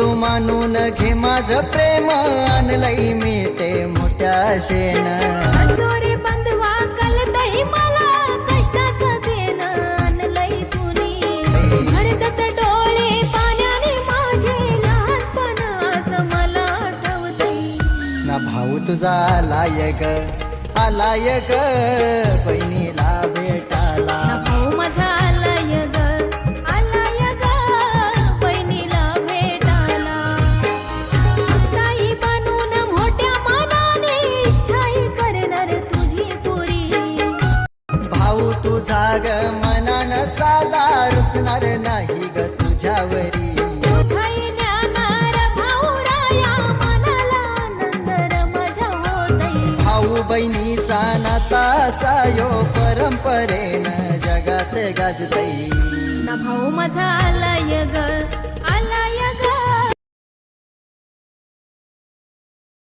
मानून घे माझ प्रेम आणलंय मी ते मोठ्या शेण. भाऊ तुझा आलाय ग आलाय ग बहिणीला भाऊ तुझा ग मनान साधा रुसणार नाही ग तुझ्यावरी. भाऊ बहिणीचा नाता सायो परंपरेन जगात गाजतई ना भाऊ माझा आलाय ग